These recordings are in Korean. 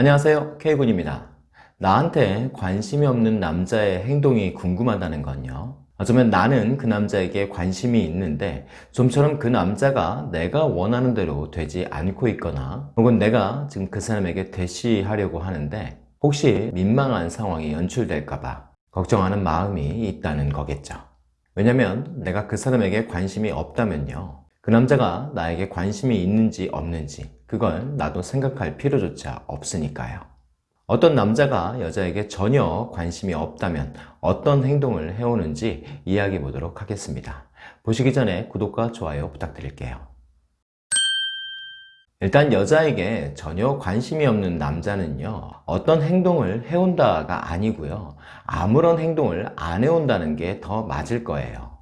안녕하세요. K군입니다. 나한테 관심이 없는 남자의 행동이 궁금하다는 건요. 어쩌면 나는 그 남자에게 관심이 있는데 좀처럼 그 남자가 내가 원하는 대로 되지 않고 있거나 혹은 내가 지금 그 사람에게 대시하려고 하는데 혹시 민망한 상황이 연출될까봐 걱정하는 마음이 있다는 거겠죠. 왜냐면 내가 그 사람에게 관심이 없다면요. 그 남자가 나에게 관심이 있는지 없는지 그걸 나도 생각할 필요조차 없으니까요. 어떤 남자가 여자에게 전혀 관심이 없다면 어떤 행동을 해오는지 이야기해 보도록 하겠습니다. 보시기 전에 구독과 좋아요 부탁드릴게요. 일단 여자에게 전혀 관심이 없는 남자는요 어떤 행동을 해온다가 아니고요 아무런 행동을 안 해온다는 게 더 맞을 거예요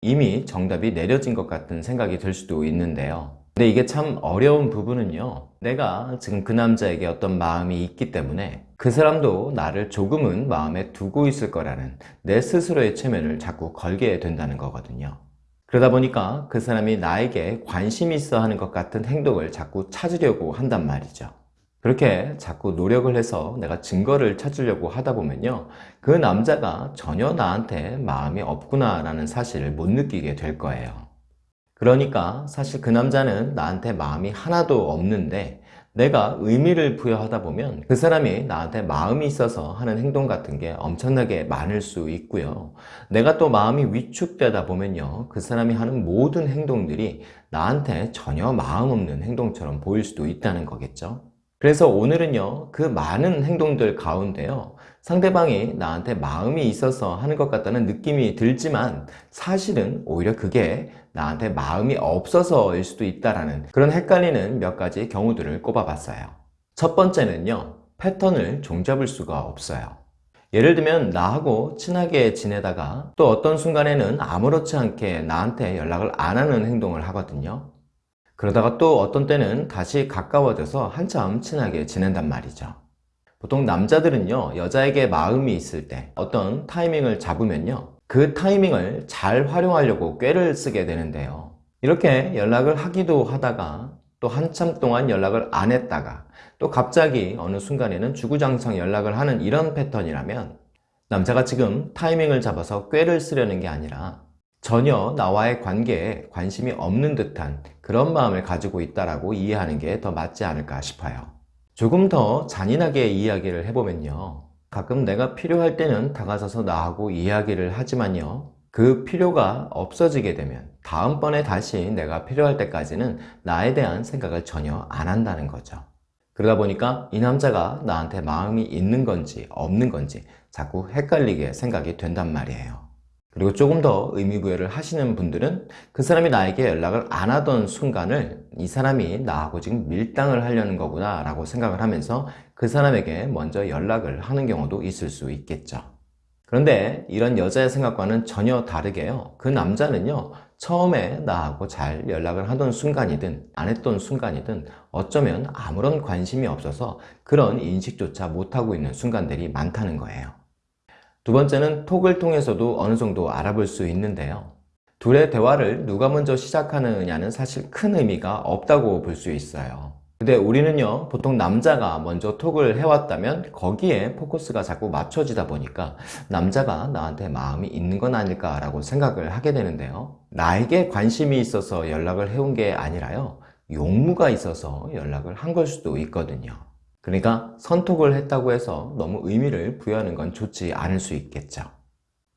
이미 정답이 내려진 것 같은 생각이 들 수도 있는데요 근데 이게 참 어려운 부분은요 내가 지금 그 남자에게 어떤 마음이 있기 때문에 그 사람도 나를 조금은 마음에 두고 있을 거라는 내 스스로의 체면을 자꾸 걸게 된다는 거거든요. 그러다 보니까 그 사람이 나에게 관심이 있어 하는 것 같은 행동을 자꾸 찾으려고 한단 말이죠. 그렇게 자꾸 노력을 해서 내가 증거를 찾으려고 하다 보면요 그 남자가 전혀 나한테 마음이 없구나 라는 사실을 못 느끼게 될 거예요 그러니까 사실 그 남자는 나한테 마음이 하나도 없는데 내가 의미를 부여하다 보면 그 사람이 나한테 마음이 있어서 하는 행동 같은 게 엄청나게 많을 수 있고요. 내가 또 마음이 위축되다 보면요. 그 사람이 하는 모든 행동들이 나한테 전혀 마음 없는 행동처럼 보일 수도 있다는 거겠죠. 그래서 오늘은요. 그 많은 행동들 가운데요. 상대방이 나한테 마음이 있어서 하는 것 같다는 느낌이 들지만 사실은 오히려 그게 나한테 마음이 없어서일 수도 있다는 그런 헷갈리는 몇 가지 경우들을 꼽아봤어요. 첫 번째는요 패턴을 종잡을 수가 없어요. 예를 들면 나하고 친하게 지내다가 또 어떤 순간에는 아무렇지 않게 나한테 연락을 안 하는 행동을 하거든요. 그러다가 또 어떤 때는 다시 가까워져서 한참 친하게 지낸단 말이죠. 보통 남자들은요 여자에게 마음이 있을 때 어떤 타이밍을 잡으면요 그 타이밍을 잘 활용하려고 꾀를 쓰게 되는데요. 이렇게 연락을 하기도 하다가 또 한참 동안 연락을 안 했다가 또 갑자기 어느 순간에는 주구장창 연락을 하는 이런 패턴이라면 남자가 지금 타이밍을 잡아서 꾀를 쓰려는 게 아니라 전혀 나와의 관계에 관심이 없는 듯한 그런 마음을 가지고 있다고 이해하는 게 더 맞지 않을까 싶어요. 조금 더 잔인하게 이야기를 해보면요 가끔 내가 필요할 때는 다가서서 나하고 이야기를 하지만요. 그 필요가 없어지게 되면 다음번에 다시 내가 필요할 때까지는 나에 대한 생각을 전혀 안 한다는 거죠. 그러다 보니까 이 남자가 나한테 마음이 있는 건지 없는 건지 자꾸 헷갈리게 생각이 된단 말이에요 그리고 조금 더 의미부여를 하시는 분들은 그 사람이 나에게 연락을 안 하던 순간을 이 사람이 나하고 지금 밀당을 하려는 거구나 라고 생각을 하면서 그 사람에게 먼저 연락을 하는 경우도 있을 수 있겠죠. 그런데 이런 여자의 생각과는 전혀 다르게요. 그 남자는요 처음에 나하고 잘 연락을 하던 순간이든 안 했던 순간이든 어쩌면 아무런 관심이 없어서 그런 인식조차 못하고 있는 순간들이 많다는 거예요 두 번째는 톡을 통해서도 어느 정도 알아볼 수 있는데요. 둘의 대화를 누가 먼저 시작하느냐는 사실 큰 의미가 없다고 볼 수 있어요. 근데 우리는요 보통 남자가 먼저 톡을 해왔다면 거기에 포커스가 자꾸 맞춰지다 보니까 남자가 나한테 마음이 있는 건 아닐까 라고 생각을 하게 되는데요. 나에게 관심이 있어서 연락을 해온 게 아니라요. 용무가 있어서 연락을 한 걸 수도 있거든요 그러니까 선톡을 했다고 해서 너무 의미를 부여하는 건 좋지 않을 수 있겠죠.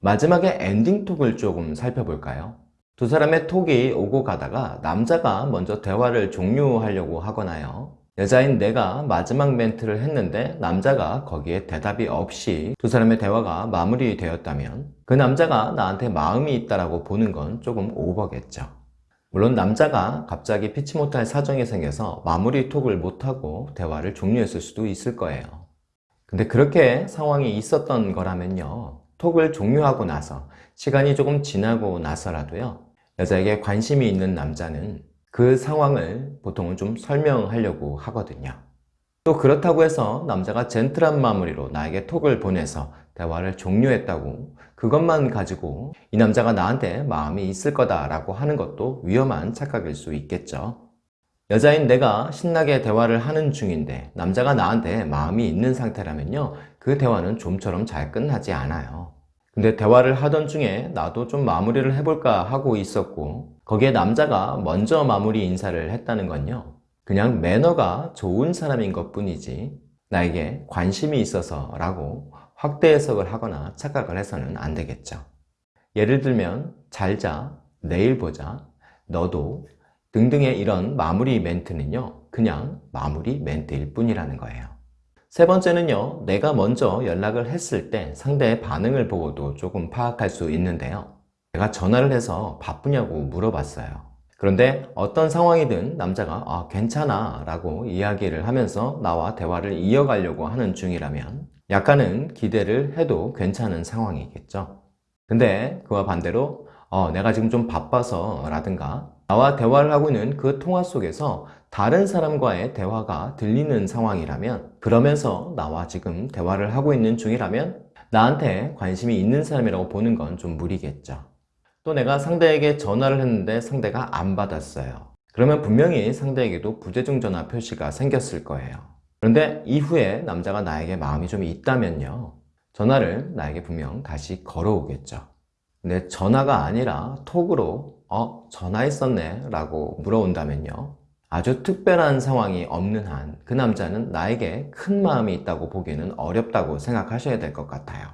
마지막에 엔딩 톡을 조금 살펴볼까요? 두 사람의 톡이 오고 가다가 남자가 먼저 대화를 종료하려고 하거나요. 여자인 내가 마지막 멘트를 했는데 남자가 거기에 대답이 없이 두 사람의 대화가 마무리되었다면 그 남자가 나한테 마음이 있다고 보는 건 조금 오버겠죠 물론 남자가 갑자기 피치 못할 사정이 생겨서 마무리 톡을 못하고 대화를 종료했을 수도 있을 거예요. 근데 그렇게 상황이 있었던 거라면요. 톡을 종료하고 나서 시간이 조금 지나고 나서라도요. 여자에게 관심이 있는 남자는 그 상황을 보통은 좀 설명하려고 하거든요. 또 그렇다고 해서 남자가 젠틀한 마무리로 나에게 톡을 보내서 대화를 종료했다고 그것만 가지고 이 남자가 나한테 마음이 있을 거다 라고 하는 것도 위험한 착각일 수 있겠죠. 여자인 내가 신나게 대화를 하는 중인데 남자가 나한테 마음이 있는 상태라면요 그 대화는 좀처럼 잘 끝나지 않아요. 근데 대화를 하던 중에 나도 좀 마무리를 해볼까 하고 있었고 거기에 남자가 먼저 마무리 인사를 했다는 건요 그냥 매너가 좋은 사람인 것 뿐이지 나에게 관심이 있어서 라고 확대 해석을 하거나 착각을 해서는 안 되겠죠. 예를 들면 잘자, 내일 보자, 너도 등등의 이런 마무리 멘트는요 그냥 마무리 멘트일 뿐이라는 거예요. 세 번째는요 내가 먼저 연락을 했을 때 상대의 반응을 보고도 조금 파악할 수 있는데요. 내가 전화를 해서 바쁘냐고 물어봤어요. 그런데 어떤 상황이든 남자가 아 괜찮아. 라고 이야기를 하면서 나와 대화를 이어가려고 하는 중이라면 약간은 기대를 해도 괜찮은 상황이겠죠. 근데 그와 반대로 어, 내가 지금 좀 바빠서 라든가 나와 대화를 하고 있는 그 통화 속에서 다른 사람과의 대화가 들리는 상황이라면 그러면서 나와 지금 대화를 하고 있는 중이라면 나한테 관심이 있는 사람이라고 보는 건 좀 무리겠죠. 또 내가 상대에게 전화를 했는데 상대가 안 받았어요. 그러면 분명히 상대에게도 부재중 전화 표시가 생겼을 거예요 그런데 이후에 남자가 나에게 마음이 좀 있다면요. 전화를 나에게 분명 다시 걸어오겠죠. 근데 전화가 아니라 톡으로 어? 전화했었네. 라고 물어온다면요. 아주 특별한 상황이 없는 한 그 남자는 나에게 큰 마음이 있다고 보기에는 어렵다고 생각하셔야 될 것 같아요.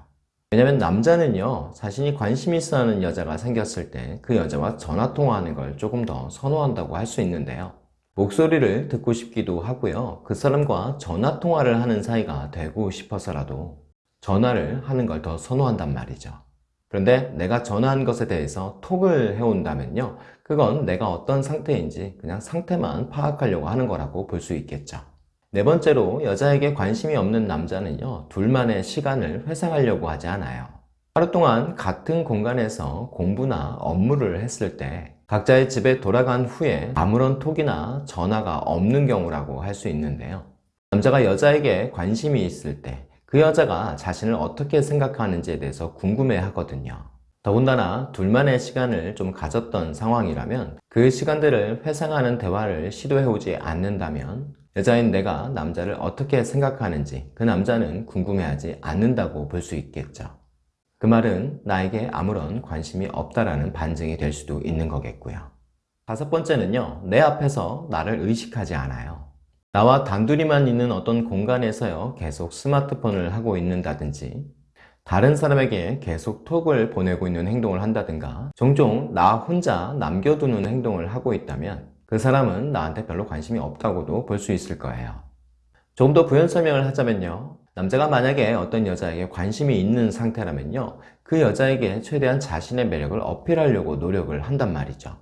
왜냐면 남자는요 자신이 관심 있어 하는 여자가 생겼을 때 그 여자와 전화통화하는 걸 조금 더 선호한다고 할 수 있는데요 목소리를 듣고 싶기도 하고요. 그 사람과 전화통화를 하는 사이가 되고 싶어서라도 전화를 하는 걸 더 선호한단 말이죠. 그런데 내가 전화한 것에 대해서 톡을 해온다면요. 그건 내가 어떤 상태인지 그냥 상태만 파악하려고 하는 거라고 볼 수 있겠죠. 네 번째로 여자에게 관심이 없는 남자는요. 둘만의 시간을 회상하려고 하지 않아요. 하루 동안 같은 공간에서 공부나 업무를 했을 때 각자의 집에 돌아간 후에 아무런 톡이나 전화가 없는 경우라고 할 수 있는데요. 남자가 여자에게 관심이 있을 때 그 여자가 자신을 어떻게 생각하는지에 대해서 궁금해 하거든요. 더군다나 둘만의 시간을 좀 가졌던 상황이라면 그 시간들을 회상하는 대화를 시도해오지 않는다면 여자인 내가 남자를 어떻게 생각하는지 그 남자는 궁금해하지 않는다고 볼 수 있겠죠 그 말은 나에게 아무런 관심이 없다라는 반증이 될 수도 있는 거겠고요. 다섯 번째는요 내 앞에서 나를 의식하지 않아요. 나와 단둘이만 있는 어떤 공간에서요 계속 스마트폰을 하고 있는다든지 다른 사람에게 계속 톡을 보내고 있는 행동을 한다든가 종종 나 혼자 남겨두는 행동을 하고 있다면 그 사람은 나한테 별로 관심이 없다고도 볼 수 있을 거예요. 조금 더 부연 설명을 하자면요 남자가 만약에 어떤 여자에게 관심이 있는 상태라면요 그 여자에게 최대한 자신의 매력을 어필하려고 노력을 한단 말이죠.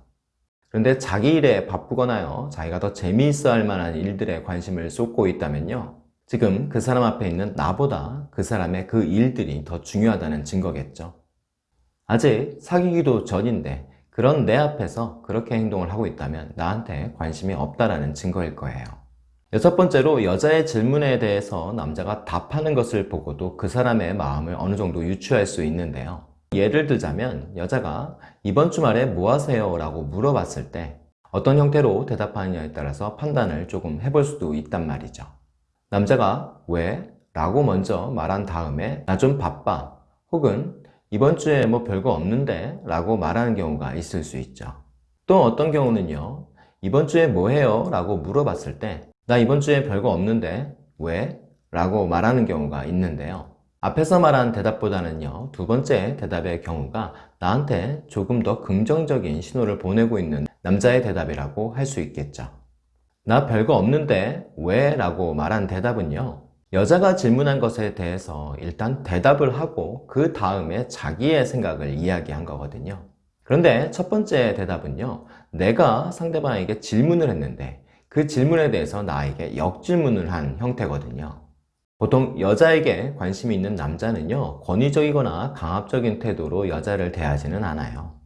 그런데 자기 일에 바쁘거나요 자기가 더 재미있어 할 만한 일들에 관심을 쏟고 있다면요 지금 그 사람 앞에 있는 나보다 그 사람의 그 일들이 더 중요하다는 증거겠죠. 아직 사귀기도 전인데 그런 내 앞에서 그렇게 행동을 하고 있다면 나한테 관심이 없다라는 증거일 거예요 여섯 번째로 여자의 질문에 대해서 남자가 답하는 것을 보고도 그 사람의 마음을 어느 정도 유추할 수 있는데요 예를 들자면 여자가 이번 주말에 뭐 하세요? 라고 물어봤을 때 어떤 형태로 대답하느냐에 따라서 판단을 조금 해볼 수도 있단 말이죠 남자가 왜? 라고 먼저 말한 다음에 나 좀 바빠 혹은 이번 주에 뭐 별거 없는데 라고 말하는 경우가 있을 수 있죠 또 어떤 경우는요 이번 주에 뭐 해요? 라고 물어봤을 때 나 이번 주에 별거 없는데 왜? 라고 말하는 경우가 있는데요 앞에서 말한 대답보다는요 두 번째 대답의 경우가 나한테 조금 더 긍정적인 신호를 보내고 있는 남자의 대답이라고 할 수 있겠죠 나 별거 없는데 왜? 라고 말한 대답은요 여자가 질문한 것에 대해서 일단 대답을 하고 그 다음에 자기의 생각을 이야기한 거거든요 그런데 첫 번째 대답은요 내가 상대방에게 질문을 했는데 그 질문에 대해서 나에게 역질문을 한 형태거든요. 보통 여자에게 관심이 있는 남자는요 권위적이거나 강압적인 태도로 여자를 대하지는 않아요.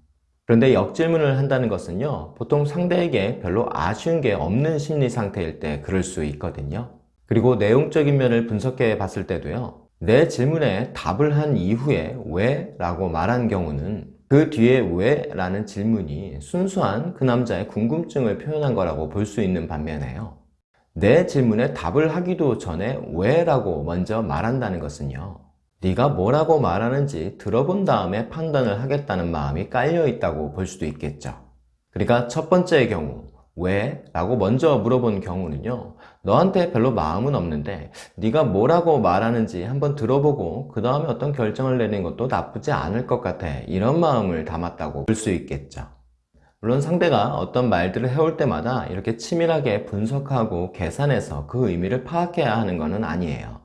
그런데 역질문을 한다는 것은요 보통 상대에게 별로 아쉬운 게 없는 심리 상태일 때 그럴 수 있거든요. 그리고 내용적인 면을 분석해 봤을 때도요 내 질문에 답을 한 이후에 왜? 라고 말한 경우는 그 뒤에 왜? 라는 질문이 순수한 그 남자의 궁금증을 표현한 거라고 볼 수 있는 반면에요. 내 질문에 답을 하기도 전에 왜? 라고 먼저 말한다는 것은요. 네가 뭐라고 말하는지 들어본 다음에 판단을 하겠다는 마음이 깔려 있다고 볼 수도 있겠죠. 그러니까 첫 번째의 경우 왜? 라고 먼저 물어본 경우는요 너한테 별로 마음은 없는데 네가 뭐라고 말하는지 한번 들어보고 그 다음에 어떤 결정을 내리는 것도 나쁘지 않을 것 같아. 이런 마음을 담았다고 볼 수 있겠죠. 물론 상대가 어떤 말들을 해올 때마다 이렇게 치밀하게 분석하고 계산해서 그 의미를 파악해야 하는 것은 아니에요.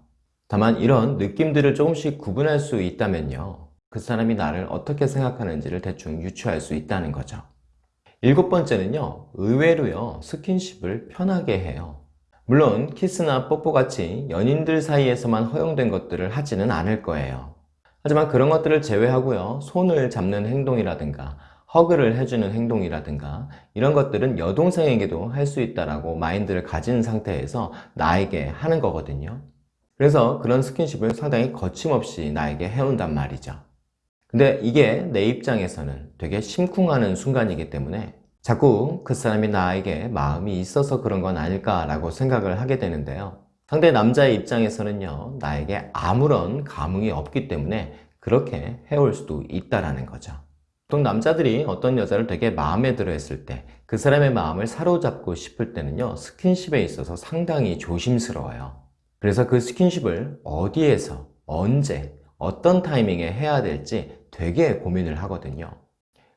다만 이런 느낌들을 조금씩 구분할 수 있다면요 그 사람이 나를 어떻게 생각하는지를 대충 유추할 수 있다는 거죠 일곱 번째는요 의외로요 스킨십을 편하게 해요. 물론 키스나 뽀뽀같이 연인들 사이에서만 허용된 것들을 하지는 않을 거예요. 하지만 그런 것들을 제외하고요 손을 잡는 행동이라든가 허그를 해주는 행동이라든가 이런 것들은 여동생에게도 할 수 있다라고 마인드를 가진 상태에서 나에게 하는 거거든요. 그래서 그런 스킨십을 상당히 거침없이 나에게 해온단 말이죠 근데 이게 내 입장에서는 되게 심쿵하는 순간이기 때문에 자꾸 그 사람이 나에게 마음이 있어서 그런 건 아닐까라고 생각을 하게 되는데요. 상대 남자의 입장에서는요, 나에게 아무런 감흥이 없기 때문에 그렇게 해올 수도 있다라는 거죠. 보통 남자들이 어떤 여자를 되게 마음에 들어 했을 때 그 사람의 마음을 사로잡고 싶을 때는요, 스킨십에 있어서 상당히 조심스러워요. 그래서 그 스킨십을 어디에서, 언제, 어떤 타이밍에 해야 될지 되게 고민을 하거든요.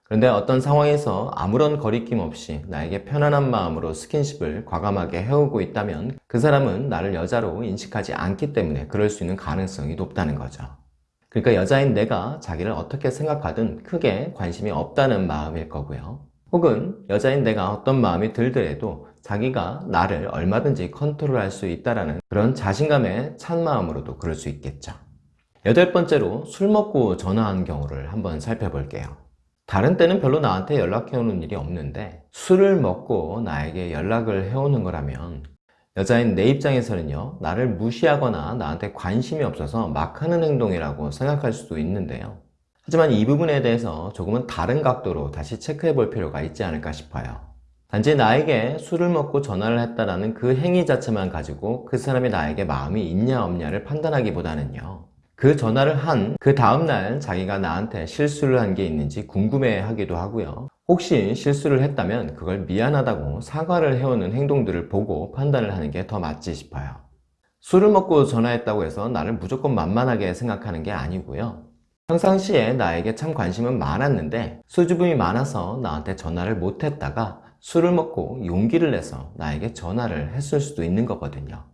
그런데 어떤 상황에서 아무런 거리낌 없이 나에게 편안한 마음으로 스킨십을 과감하게 해오고 있다면 그 사람은 나를 여자로 인식하지 않기 때문에 그럴 수 있는 가능성이 높다는 거죠. 그러니까 여자인 내가 자기를 어떻게 생각하든 크게 관심이 없다는 마음일 거고요. 혹은 여자인 내가 어떤 마음이 들더라도 자기가 나를 얼마든지 컨트롤할 수 있다는 그런 자신감에 찬 마음으로도 그럴 수 있겠죠. 여덟 번째로 술 먹고 전화한 경우를 한번 살펴볼게요. 다른 때는 별로 나한테 연락해오는 일이 없는데 술을 먹고 나에게 연락을 해오는 거라면 여자인 내 입장에서는요 나를 무시하거나 나한테 관심이 없어서 막 하는 행동이라고 생각할 수도 있는데요 하지만 이 부분에 대해서 조금은 다른 각도로 다시 체크해 볼 필요가 있지 않을까 싶어요 단지 나에게 술을 먹고 전화를 했다라는 그 행위 자체만 가지고 그 사람이 나에게 마음이 있냐 없냐를 판단하기보다는요 그 전화를 한 그 다음날 자기가 나한테 실수를 한 게 있는지 궁금해 하기도 하고요. 혹시 실수를 했다면 그걸 미안하다고 사과를 해오는 행동들을 보고 판단을 하는 게 더 맞지 싶어요. 술을 먹고 전화했다고 해서 나를 무조건 만만하게 생각하는 게 아니고요. 평상시에 나에게 참 관심은 많았는데 수줍음이 많아서 나한테 전화를 못했다가 술을 먹고 용기를 내서 나에게 전화를 했을 수도 있는 거거든요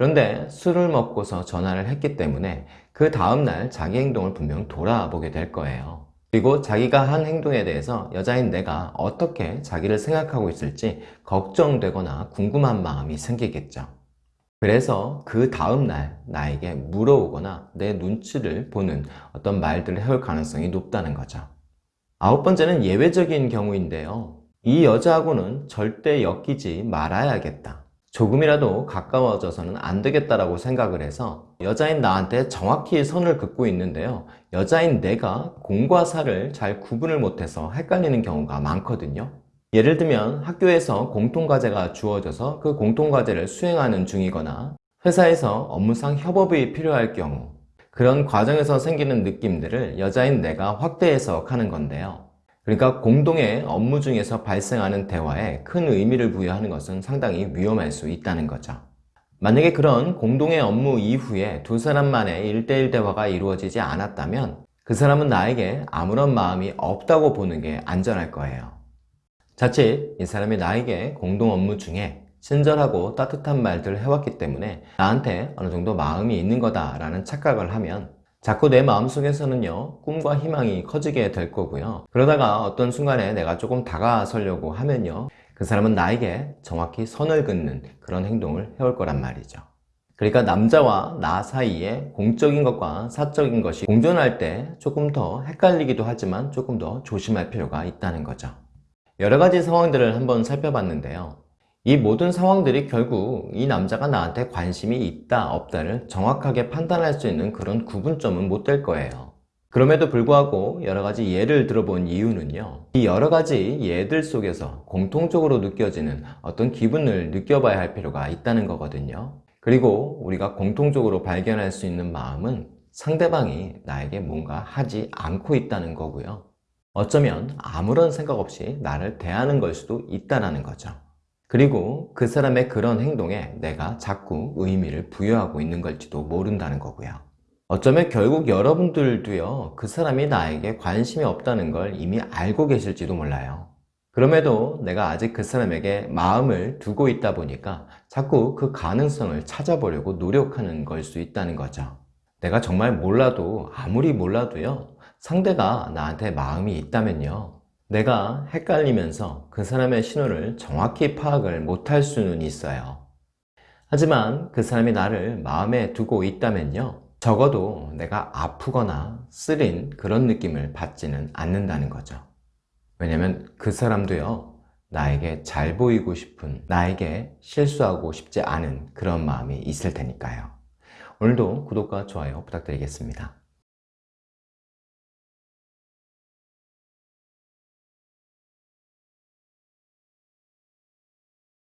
그런데 술을 먹고서 전화를 했기 때문에 그 다음날 자기 행동을 분명 돌아보게 될 거예요. 그리고 자기가 한 행동에 대해서 여자인 내가 어떻게 자기를 생각하고 있을지 걱정되거나 궁금한 마음이 생기겠죠. 그래서 그 다음날 나에게 물어오거나 내 눈치를 보는 어떤 말들을 해올 가능성이 높다는 거죠. 아홉 번째는 예외적인 경우인데요. 이 여자하고는 절대 엮이지 말아야겠다. 조금이라도 가까워져서는 안 되겠다라고 생각을 해서 여자인 나한테 정확히 선을 긋고 있는데요. 여자인 내가 공과 사를 잘 구분을 못해서 헷갈리는 경우가 많거든요. 예를 들면 학교에서 공통과제가 주어져서 그 공통과제를 수행하는 중이거나 회사에서 업무상 협업이 필요할 경우 그런 과정에서 생기는 느낌들을 여자인 내가 확대 해석하는 건데요 그러니까 공동의 업무 중에서 발생하는 대화에 큰 의미를 부여하는 것은 상당히 위험할 수 있다는 거죠. 만약에 그런 공동의 업무 이후에 두 사람만의 일대일 대화가 이루어지지 않았다면 그 사람은 나에게 아무런 마음이 없다고 보는 게 안전할 거예요. 자칫 이 사람이 나에게 공동 업무 중에 친절하고 따뜻한 말들을 해왔기 때문에 나한테 어느 정도 마음이 있는 거다라는 착각을 하면 자꾸 내 마음속에서는요 꿈과 희망이 커지게 될 거고요. 그러다가 어떤 순간에 내가 조금 다가서려고 하면요 그 사람은 나에게 정확히 선을 긋는 그런 행동을 해올 거란 말이죠. 그러니까 남자와 나 사이에 공적인 것과 사적인 것이 공존할 때 조금 더 헷갈리기도 하지만 조금 더 조심할 필요가 있다는 거죠. 여러 가지 상황들을 한번 살펴봤는데요 이 모든 상황들이 결국 이 남자가 나한테 관심이 있다 없다를 정확하게 판단할 수 있는 그런 구분점은 못 될 거예요 그럼에도 불구하고 여러 가지 예를 들어본 이유는요. 이 여러 가지 예들 속에서 공통적으로 느껴지는 어떤 기분을 느껴봐야 할 필요가 있다는 거거든요. 그리고 우리가 공통적으로 발견할 수 있는 마음은 상대방이 나에게 뭔가 하지 않고 있다는 거고요. 어쩌면 아무런 생각 없이 나를 대하는 걸 수도 있다는 거죠. 그리고 그 사람의 그런 행동에 내가 자꾸 의미를 부여하고 있는 걸지도 모른다는 거고요. 어쩌면 결국 여러분들도요, 그 사람이 나에게 관심이 없다는 걸 이미 알고 계실지도 몰라요. 그럼에도 내가 아직 그 사람에게 마음을 두고 있다 보니까 자꾸 그 가능성을 찾아보려고 노력하는 걸 수 있다는 거죠. 내가 정말 몰라도, 아무리 몰라도요, 상대가 나한테 마음이 있다면요. 내가 헷갈리면서 그 사람의 신호를 정확히 파악을 못할 수는 있어요. 하지만 그 사람이 나를 마음에 두고 있다면요. 적어도 내가 아프거나 쓰린 그런 느낌을 받지는 않는다는 거죠. 왜냐면 그 사람도요, 나에게 잘 보이고 싶은, 나에게 실수하고 싶지 않은 그런 마음이 있을 테니까요. 오늘도 구독과 좋아요 부탁드리겠습니다.